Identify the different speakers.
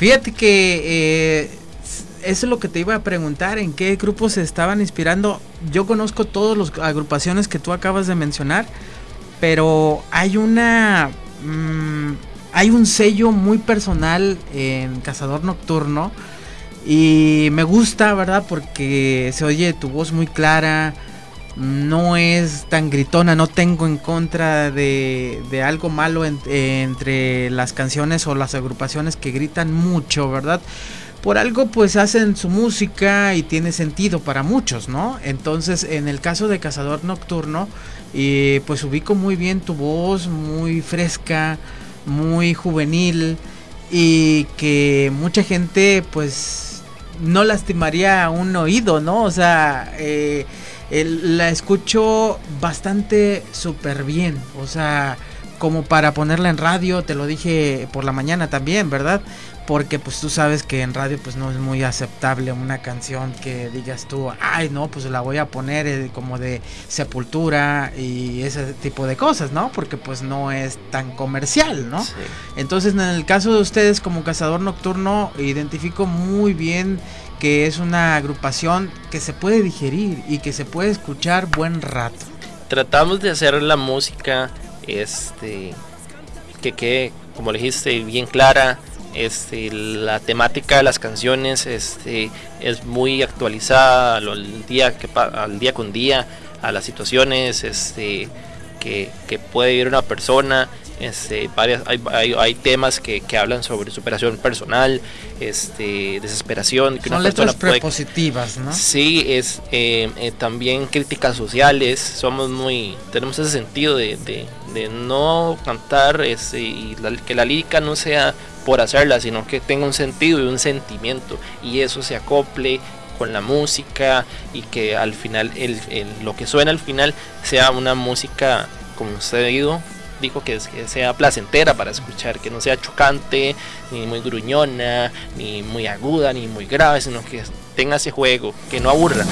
Speaker 1: Fíjate que eh, eso es lo que te iba a preguntar, ¿en qué grupos se estaban inspirando? Yo conozco todas las agrupaciones que tú acabas de mencionar, pero hay una... Mm, hay un sello muy personal en Cazador Nocturno y me gusta, ¿verdad? Porque se oye tu voz muy clara, no es tan gritona, no tengo en contra de, de algo malo entre las canciones o las agrupaciones que gritan mucho, ¿verdad? Por algo pues hacen su música y tiene sentido para muchos, ¿no? Entonces en el caso de Cazador Nocturno, y pues ubico muy bien tu voz, muy fresca, muy juvenil y que mucha gente pues no lastimaría un oído, ¿no? O sea, eh, la escucho bastante súper bien. O sea, como para ponerla en radio, te lo dije por la mañana también, ¿verdad? Porque pues tú sabes que en radio pues no es muy aceptable una canción que digas tú, ay no, pues la voy a poner eh, como de sepultura y ese tipo de cosas, ¿no? Porque pues no es tan comercial, ¿no? Entonces en el caso de ustedes como cazador nocturno identifico muy bien que es una agrupación que se puede digerir y que se puede escuchar buen rato.
Speaker 2: Tratamos de hacer la música este que quede, como le dijiste, bien clara. Este, la temática de las canciones este, es muy actualizada al día, que, al día con día, a las situaciones este, que, que puede vivir una persona. Este, varias, hay, hay, temas que, que, hablan sobre superación personal, este, desesperación.
Speaker 1: Que Son letras prepositivas, ¿no?
Speaker 2: Sí, es eh, eh, también críticas sociales. Somos muy, tenemos ese sentido de, de, de no cantar este, y que la lírica no sea por hacerla, sino que tenga un sentido y un sentimiento y eso se acople con la música y que al final el, el, lo que suena al final sea una música como usted dijo dijo que, sea placentera para escuchar, que no sea chocante, ni muy gruñona, ni muy aguda, ni muy grave, sino que tenga ese juego, que no aburra.